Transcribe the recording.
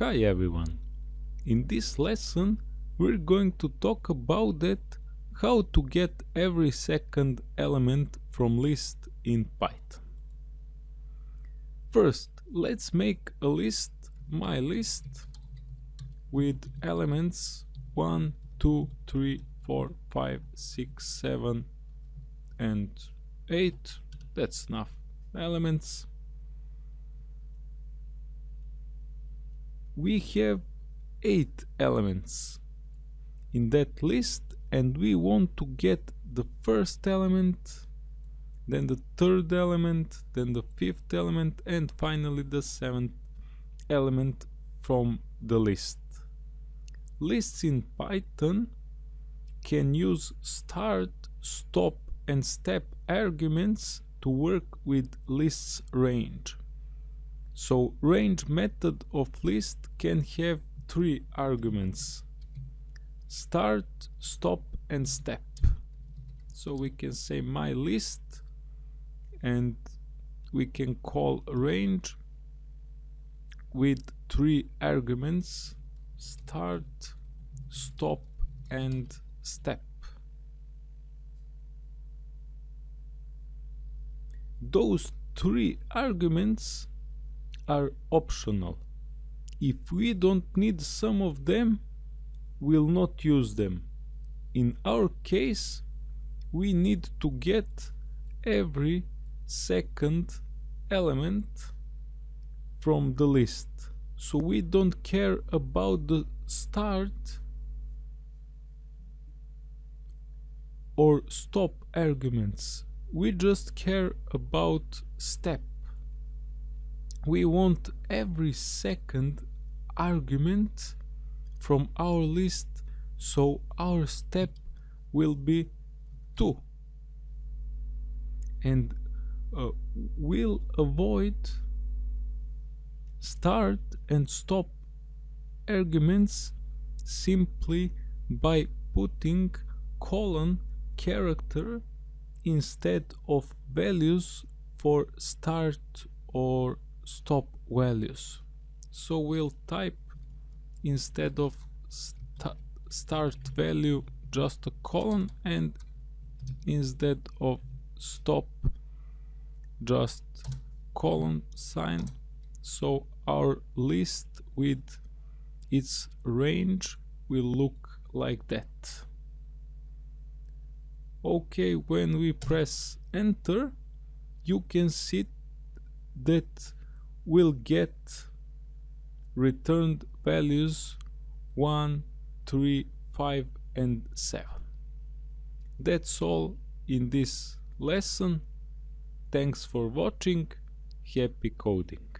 Hi everyone! In this lesson we're going to talk about that how to get every second element from list in Python. First let's make a list, my list, with elements 1, 2, 3, 4, 5, 6, 7 and 8. That's enough elements. We have eight elements in that list and we want to get the first element then the third element then the fifth element and finally the seventh element from the list. Lists in python can use start stop and step arguments to work with lists range so range method of list can have three arguments. Start, stop and step. So we can say my list and we can call range with three arguments start, stop and step. Those three arguments are optional. If we don't need some of them, we'll not use them. In our case, we need to get every second element from the list. So we don't care about the start or stop arguments. We just care about step we want every second argument from our list so our step will be 2 and uh, we'll avoid start and stop arguments simply by putting colon character instead of values for start or stop values. So we'll type instead of st start value just a colon and instead of stop just colon sign. So our list with its range will look like that. Okay when we press enter you can see that will get returned values 1, 3, 5 and 7. That's all in this lesson. Thanks for watching. Happy coding.